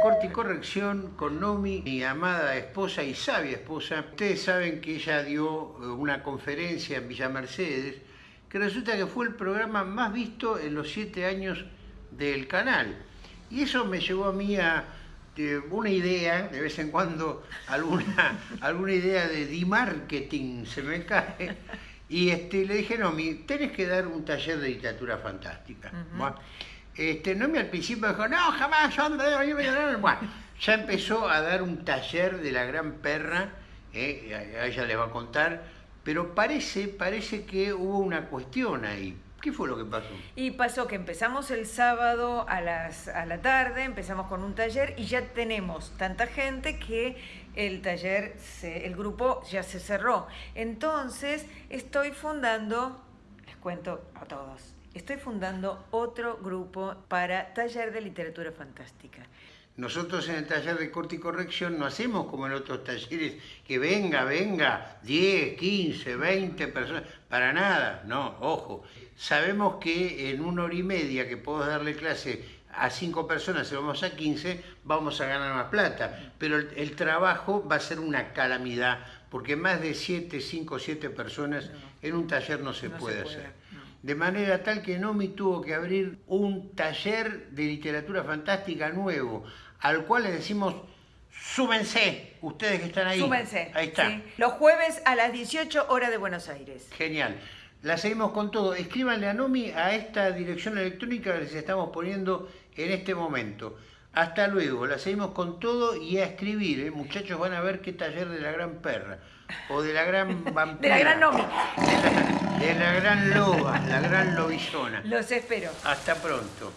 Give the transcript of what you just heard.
corte y corrección con Nomi, mi amada esposa y sabia esposa. Ustedes saben que ella dio eh, una conferencia en Villa Mercedes, que resulta que fue el programa más visto en los siete años del canal. Y eso me llevó a mí a eh, una idea, de vez en cuando alguna, alguna idea de di-marketing se me cae. Y este, le dije, Nomi, tenés que dar un taller de literatura fantástica. Este, Nomi al principio dijo, no, jamás, yo Bueno, ya empezó a dar un taller de la gran perra, eh, a ella le va a contar, pero parece, parece que hubo una cuestión ahí. ¿Qué fue lo que pasó? Y pasó que empezamos el sábado a, las, a la tarde, empezamos con un taller y ya tenemos tanta gente que el taller, el grupo ya se cerró. Entonces estoy fundando, les cuento a todos, estoy fundando otro grupo para taller de literatura fantástica. Nosotros en el taller de corte y corrección no hacemos como en otros talleres, que venga, venga, 10, 15, 20 personas, para nada, no, ojo. Sabemos que en una hora y media que puedo darle clase a 5 personas, si vamos a 15, vamos a ganar más plata. Pero el, trabajo va a ser una calamidad, porque más de 7, 5, 7 personas en un taller no se puede hacer de manera tal que Nomi tuvo que abrir un taller de literatura fantástica nuevo, al cual le decimos, súbense, ustedes que están ahí. Súbense. Ahí está. Los jueves a las 18 horas de Buenos Aires. Genial. La seguimos con todo. Escríbanle a Nomi a esta dirección electrónica que les estamos poniendo en este momento. Hasta luego, la seguimos con todo y a escribir, ¿eh? muchachos van a ver qué taller de la gran perra, o de la gran vampira. de la gran Nomi. De la, gran loba, la gran lobizona. Los espero. Hasta pronto.